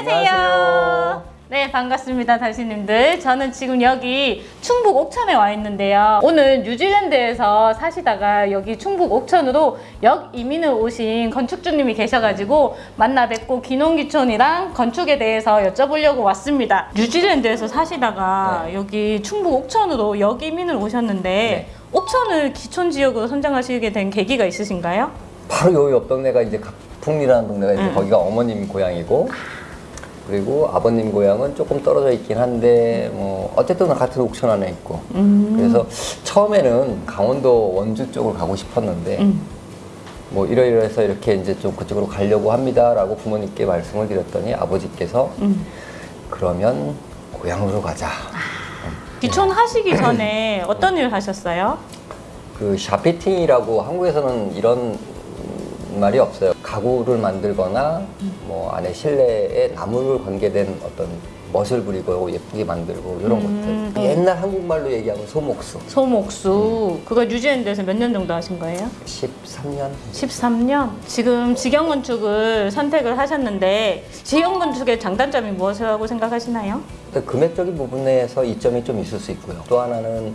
안녕하세요. 네, 반갑습니다, 다시님들. 저는 지금 여기 충북 옥천에 와 있는데요. 오늘 뉴질랜드에서 사시다가 여기 충북 옥천으로 역 이민을 오신 건축주님이 계셔가지고 만나 뵙고 기농기촌이랑 건축에 대해서 여쭤보려고 왔습니다. 뉴질랜드에서 사시다가 네. 여기 충북 옥천으로 역 이민을 오셨는데 네. 옥천을 기촌 지역으로 선정하시게 된 계기가 있으신가요? 바로 여기 옆 동네가 이제 각풍리라는 동네가 이제 음. 거기가 어머님 고향이고 그리고 아버님 고향은 조금 떨어져 있긴 한데 뭐 어쨌든 같은 옥천 안에 있고 음. 그래서 처음에는 강원도 원주 쪽으로 가고 싶었는데 음. 뭐 이러이러해서 이렇게 이제 좀 그쪽으로 가려고 합니다라고 부모님께 말씀을 드렸더니 아버지께서 음. 그러면 고향으로 가자. 기촌 하시기 전에 어떤 일 하셨어요? 그 샤피팅이라고 한국에서는 이런 말이 없어요. 가구를 만들거나 뭐 안에 실내에 나무를 관계된 어떤 멋을 부리고 예쁘게 만들고 이런 음, 것들. 옛날 한국말로 얘기하면 소목수. 소목수 그거 뉴질랜드에서 몇 년 정도 하신 거예요? 13년? 13년? 지금 직영 건축을 선택을 하셨는데 직영 건축의 장단점이 무엇이라고 생각하시나요? 금액적인 부분에서 이점이 좀 있을 수 있고요. 또 하나는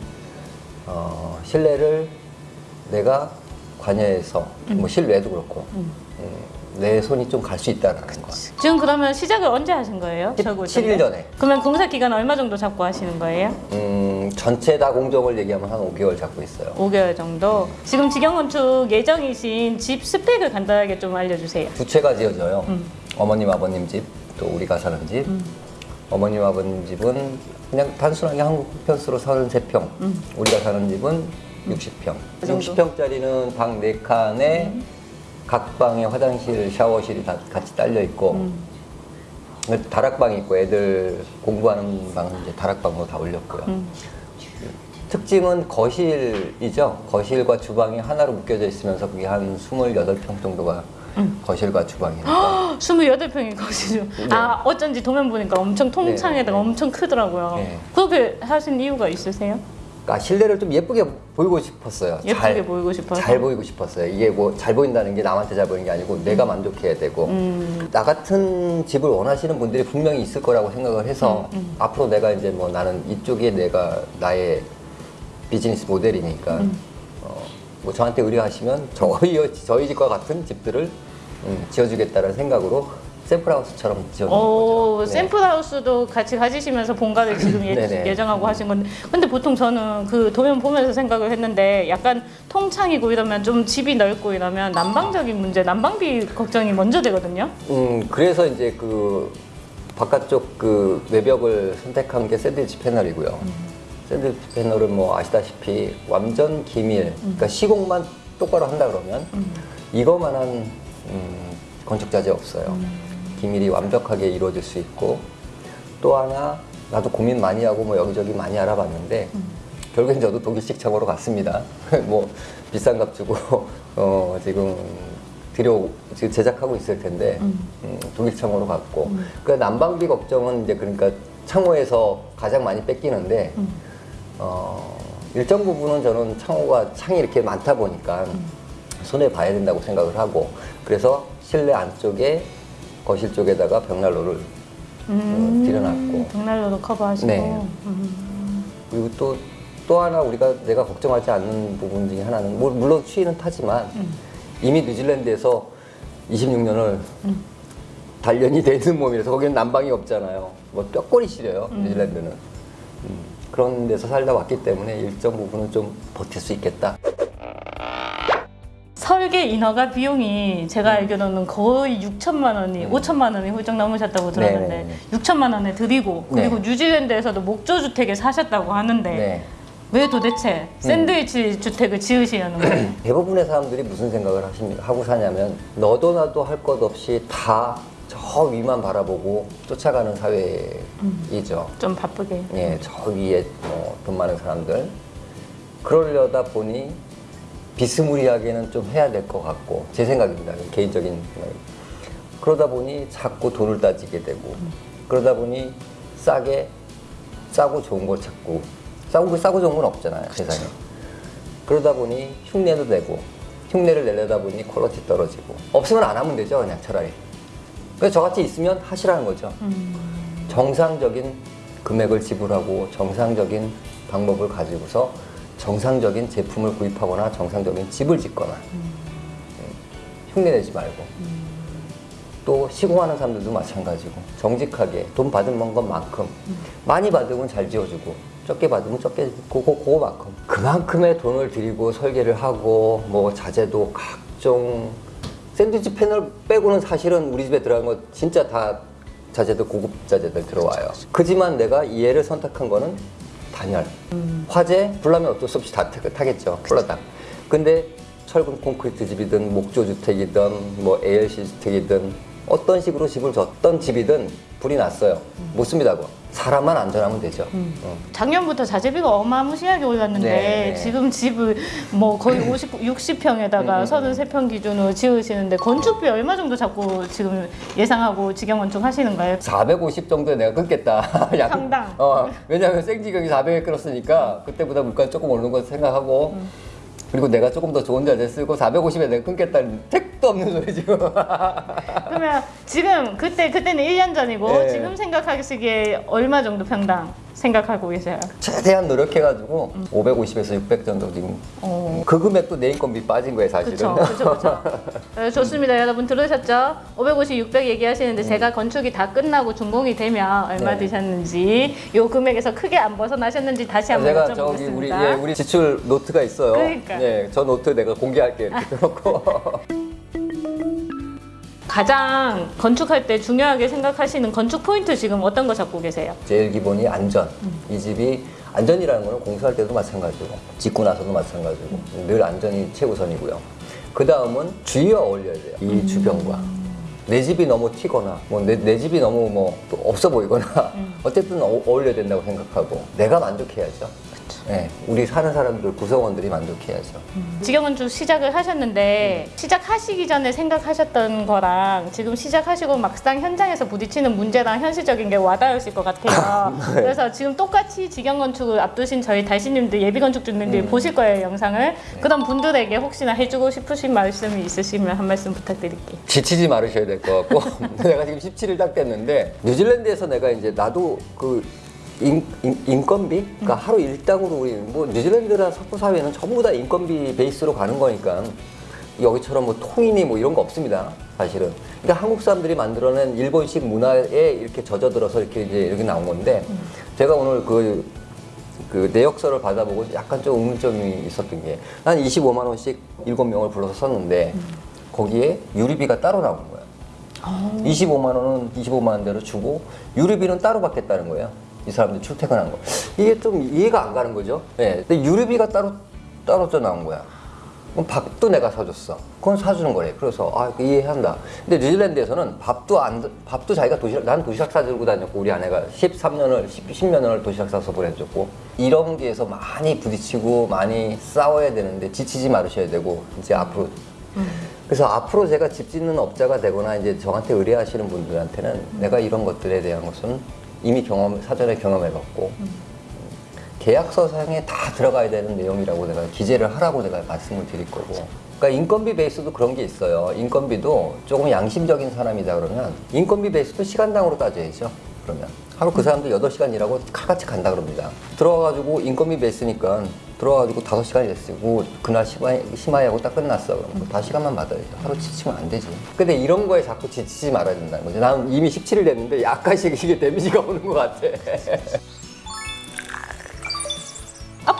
어, 실내를 내가 관여해서 뭐 실외도 그렇고 음, 내 손이 좀 갈 수 있다는 거. 지금 그러면 시작을 언제 하신 거예요? 저거 7일 전에. 그러면 공사 기간 얼마 정도 잡고 하시는 거예요? 음, 전체 다 공정을 얘기하면 한 5개월 잡고 있어요. 5개월 정도. 지금 직영 건축 예정이신 집 스펙을 간단하게 좀 알려주세요. 두 채가 지어져요. 음. 어머님 아버님 집, 또 우리가 사는 집. 어머님 아버님 집은 그냥 단순하게 한국 편수로 33평. 우리가 사는 집은 60평. 음. 그 정도? 60평짜리는 방 4칸에 각 방에 화장실, 샤워실이 다 같이 딸려 있고 음. 다락방이 있고 애들 공부하는 방은 이제 다락방으로 다 올렸고요. 음. 특징은 거실이죠. 거실과 주방이 하나로 묶여져 있으면서 그게 한 28평 정도가 음. 거실과 주방이니까. 28평이 거시죠. 네. 아, 어쩐지 도면 보니까 엄청 통창에다가 네, 네. 엄청 크더라고요. 네. 그렇게 하신 이유가 있으세요? 그러니까 실내를 좀 예쁘게 보이고 싶었어요. 예쁘게 보이고 싶어서? 잘 보이고 싶었어요. 이게 뭐 잘 보인다는 게 남한테 잘 보이는 게 아니고 내가 만족해야 되고 음. 나 같은 집을 원하시는 분들이 분명히 있을 거라고 생각을 해서 음, 앞으로 내가 이제 뭐 나는 이쪽에 내가 나의 비즈니스 모델이니까 음. 어, 뭐 저한테 의뢰하시면 저희 저희 집과 같은 집들을 음, 지어주겠다는 생각으로 샘플하우스처럼 지어놓은 오, 거죠. 네. 샘플하우스도 같이 가지시면서 본가를 지금 예, 네네. 예정하고 하신 건데 근데 보통 저는 그 도면 보면서 생각을 했는데 약간 통창이고 이러면 좀 집이 넓고 이러면 난방적인 문제, 난방비 걱정이 먼저 되거든요. 음, 그래서 이제 그 바깥쪽 그 외벽을 선택한 게 샌드위치 패널이고요. 샌드위치 패널은 뭐 아시다시피 완전 기밀, 그러니까 시공만 똑바로 한다 그러면 이거만한 음, 건축 자재 없어요. 기밀이 완벽하게 이루어질 수 있고 또 하나 나도 고민 많이 하고 뭐 여기저기 많이 알아봤는데 결국엔 저도 독일식 창고로 갔습니다. 뭐 비싼 값 주고 어, 지금 들여 지금 제작하고 있을 텐데 음, 독일 창고로 갔고. 그 난방비 걱정은 이제 그러니까 창호에서 가장 많이 뺏기는데 어, 일정 부분은 저는 창호가 창이 이렇게 많다 보니까 손해 봐야 된다고 생각을 하고 그래서 실내 안쪽에 거실 쪽에다가 벽난로를 어, 들여놨고 벽난로도 커버하시고. 네. 음. 그리고 또, 또 하나 우리가 내가 걱정하지 않는 부분 중에 하나는 뭐, 물론 추위는 타지만 이미 뉴질랜드에서 26년을 단련이 돼 있는 몸이라서 거기는 난방이 없잖아요. 뭐 뼈골이 시려요 뉴질랜드는. 음, 그런 데서 살다 왔기 때문에 일정 부분은 좀 버틸 수 있겠다. 설계 인허가 비용이 제가 알기로는 거의 6천만 원이, 5천만 원이 훌쩍 넘으셨다고 들었는데 음. 네네네. 6천만 원에 드리고 그리고 네. 뉴질랜드에서도 목조 주택에 사셨다고 하는데 네. 왜 도대체 샌드위치 주택을 지으시려는 거예요? 대부분의 사람들이 무슨 생각을 하십니까? 하고 사냐면 너도 나도 할 것 없이 다 저 위만 바라보고 쫓아가는 사회이죠. 좀 바쁘게. 예, 저 위에 뭐돈 많은 사람들 그러려다 보니 비스무리하게는 좀 해야 될 것 같고 제 생각입니다. 개인적인 생각입니다. 그러다 보니 자꾸 돈을 따지게 되고 그러다 보니 싸게 싸고 좋은 걸 찾고 싸고 싸고 좋은 건 없잖아요 세상에. 그러다 보니 흉내도 내고 흉내를 내려다 보니 퀄리티 떨어지고 없으면 안 하면 되죠 그냥 차라리. 그래서 저같이 있으면 하시라는 거죠. 정상적인 금액을 지불하고 정상적인 방법을 가지고서 정상적인 제품을 구입하거나 정상적인 집을 짓거나 음, 흉내내지 말고. 또 시공하는 사람들도 마찬가지고 정직하게 돈 받은 것만큼 많이 받으면 잘 지어주고 적게 받으면 적게 그거 그거만큼. 그만큼의 돈을 들이고 설계를 하고 뭐 자재도 각종 샌드위치 패널 빼고는 사실은 우리 집에 들어간 거 진짜 다 자재들 고급 자재들 들어와요. 그지만 내가 이 애를 선택한 거는 단열. 화재 불나면 어쩔 수 없이 다 타- 타겠죠. 불러다. 근데 철근 콘크리트 집이든 목조 주택이든 뭐 ALC 주택이든 어떤 식으로 집을 졌던 집이든 불이 났어요. 못 씁니다. 그거. 사람만 안전하면 되죠. 어. 작년부터 자재비가 어마무시하게 올랐는데 네. 지금 집을 뭐 거의 50, 60평에다가 음, 음, 33평 기준으로 지으시는데 건축비 얼마 정도 잡고 지금 예상하고 직영 건축 하시는 거예요? 450 정도에 내가 끊겠다. 약- 평당. 어, 왜냐하면 생지경이 400에 끊었으니까 그때보다 물가 조금 오르는 거 생각하고 음. 그리고 내가 조금 더 좋은 자재 쓰고 450에 내가 끊겠다는 택도 없는 소리 지금. 그러면 지금 그때 그때는 1년 전이고 네. 지금 생각하시기에 얼마 정도 평당 생각하고 계세요? 최대한 노력해가지고 550에서 600 정도 지금 음. 어. 그 금액도 내 인건비 빠진 거예요 사실은. 그렇죠, 그렇죠. 좋습니다, 여러분 들으셨죠? 550, 600 얘기하시는데 제가 건축이 다 끝나고 준공이 되면 얼마 네. 드셨는지 요 금액에서 크게 안 벗어나셨는지 다시 한번 제가 저기 우리. 예, 우리 지출 노트가 있어요. 그러니까. 예, 저 노트 내가 공개할게요. 이렇게 놓고 가장 건축할 때 중요하게 생각하시는 건축 포인트 지금 어떤 거 잡고 계세요? 제일 기본이 안전. 음. 이 집이 안전이라는 거는 공사할 때도 마찬가지고 짓고 나서도 마찬가지고 늘 안전이 최우선이고요. 그 다음은 주위와 어울려야 돼요. 이 음. 주변과. 내 집이 너무 튀거나 뭐 내 내 집이 너무 뭐 또 없어 보이거나 음. 어쨌든 어, 어울려야 된다고 생각하고 내가 만족해야죠. 네, 우리 사는 사람들 구성원들이 만족해야죠. 직영 건축 시작을 하셨는데 시작하시기 전에 생각하셨던 거랑 지금 시작하시고 막상 현장에서 부딪히는 문제랑 현실적인 게 와닿으실 것 같아요. 네. 그래서 지금 똑같이 직영 건축을 앞두신 저희 달신님들 예비 건축주님들이 음. 보실 거예요 영상을. 네. 그런 분들에게 혹시나 해주고 싶으신 말씀이 있으시면 한 말씀 부탁드릴게요. 지치지 말으셔야 될 것 같고 내가 지금 17일 딱 됐는데 뉴질랜드에서 내가 이제 나도 그 인, 인, 건비? 그러니까 하루 일당으로 우리 뭐 뉴질랜드나 석부 사회는 전부 다 인건비 베이스로 가는 거니까 여기처럼 뭐 통인이 뭐 이런 거 없습니다 사실은. 그러니까 한국 사람들이 만들어낸 일본식 문화에 이렇게 젖어들어서 이렇게 이제 이렇게 나온 건데 제가 오늘 그 그 내역서를 받아보고 약간 좀 의문점이 있었던 게 난 25만 원씩 7명을 불러서 썼는데 거기에 유리비가 따로 나온 거야. 25만 원은 25만 원대로 주고 유리비는 따로 받겠다는 거예요. 이 사람들 출퇴근한 거. 이게 좀 이해가 안 가는 거죠. 네. 근데 유리비가 따로 또 나온 거야. 그럼 밥도 내가 사줬어. 그건 사주는 거래. 그래서 아 이해한다. 근데 뉴질랜드에서는 밥도 안 밥도 자기가 도시락 난 도시락 사들고 다녔고 우리 아내가 13년을 10, 10년을 도시락 싸서 보내줬고 이런 게에서 많이 부딪히고 많이 싸워야 되는데 지치지 말으셔야 되고 이제 앞으로 그래서 앞으로 제가 집 짓는 업자가 되거나 이제 저한테 의뢰하시는 분들한테는 내가 이런 것들에 대한 것은 이미 경험 사전에 경험해봤고 계약서상에 다 들어가야 되는 내용이라고 내가 기재를 하라고 내가 말씀을 드릴 거고. 그러니까 인건비 베이스도 그런 게 있어요. 인건비도 조금 양심적인 사람이다 그러면 인건비 베이스도 시간당으로 따져야죠. 그러면 하루 그 사람들 8시간 일하고 칼같이 간다 그럽니다. 들어와가지고 인건비 베이스니까 들어와가지고 5시간이 됐고 그날 심하이, 심하이하고 딱 끝났어. 그럼 뭐 5시간만 받아야죠. 하루 지치면 안 되지. 근데 이런 거에 자꾸 지치지 말아야 된다는 거죠. 나는 이미 17일 됐는데 약간씩 이게 데미지가 오는 것 같아.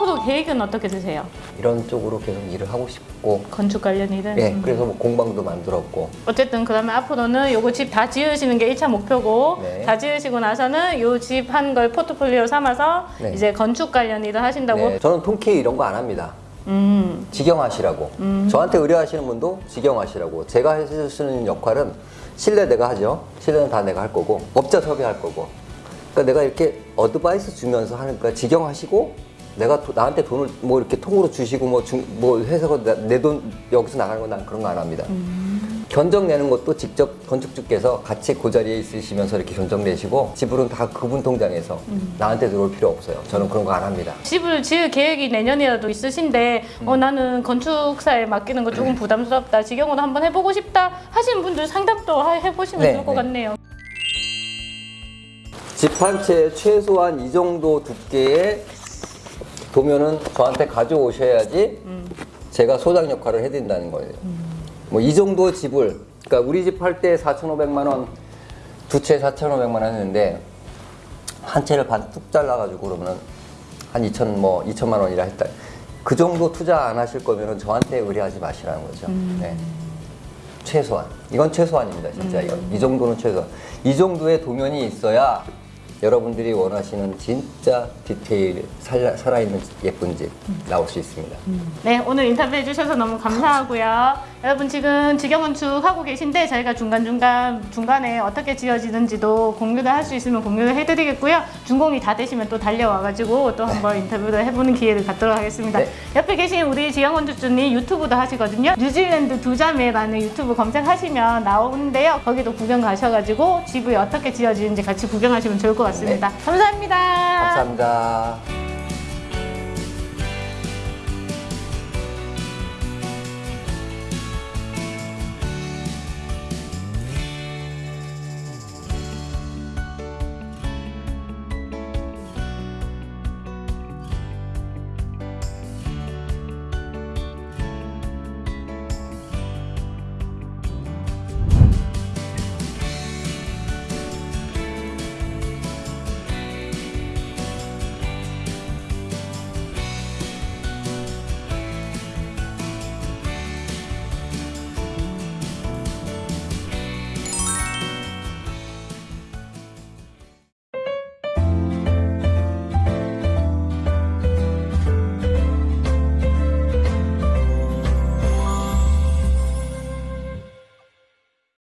앞으로 계획은 어떻게 되세요? 이런 쪽으로 계속 일을 하고 싶고 건축 관련 일은? 예, 그래서 뭐 공방도 만들었고 어쨌든 그러면 앞으로는 요거 집 다 지으시는 게 1차 목표고 네. 다 지으시고 나서는 요 집 한 걸 포트폴리오 삼아서 네. 이제 건축 관련 일을 하신다고 네, 저는 통키 이런 거 안 합니다. 음. 직영하시라고. 저한테 의뢰하시는 분도 직영하시라고. 제가 해줄 수 있는 역할은 실내 내가 하죠. 실내는 다 내가 할 거고 업자 섭외할 거고. 그러니까 내가 이렇게 어드바이스 주면서 하니까 직영하시고 내가 도- 나한테 돈을 뭐 이렇게 통으로 주시고 뭐, 뭐 해서 내 돈 여기서 나가는 건 난 그런 거 안 합니다. 견적 내는 것도 직접 건축주께서 같이 그 자리에 있으시면서 이렇게 견적 내시고 지불은 다 그분 통장에서 나한테 들어올 필요 없어요. 저는 그런 거 안 합니다. 집을 지을 계획이 내년이라도 있으신데 어, 나는 건축사에 맡기는 거 조금 부담스럽다. 직영으로 한번 해보고 싶다 하시는 분들 상담도 하- 해보시면 네, 좋을 것 네. 같네요. 집 한 채 최소한 이 정도 두께의 도면은 저한테 가져오셔야지 제가 소장 역할을 해드린다는 거예요. 뭐이 정도 집을 그러니까 우리 집 할 때 4,500만 원, 두 채 4,500만 원 했는데 한 채를 반 뚝 잘라가지고 그러면은 한 2천 뭐 2천만 원이라 했다. 그 정도 투자 안 하실 거면은 저한테 의뢰하지 마시라는 거죠. 네. 최소한 이건 최소한입니다 진짜 이건 이 정도는 최소한 이 정도의 도면이 있어야 여러분들이 원하시는 진짜 디테일 살아, 살아있는 예쁜 집 나올 수 있습니다 네, 오늘 인터뷰 해주셔서 너무 감사하고요. 여러분 지금 직영건축 하고 계신데 저희가 중간중간 중간에 어떻게 지어지는지도 공유를 할 수 있으면 공유를 해드리겠고요. 준공이 다 되시면 또 달려와가지고 또 한번 인터뷰를 해보는 기회를 갖도록 하겠습니다. 네. 옆에 계신 우리 직영건축주님 유튜브도 하시거든요. 뉴질랜드 두자매라는 유튜브 검색하시면 나오는데요. 거기도 구경 가셔가지고 집이 어떻게 지어지는지 같이 구경하시면 좋을 것 같습니다. 감사합니다. 감사합니다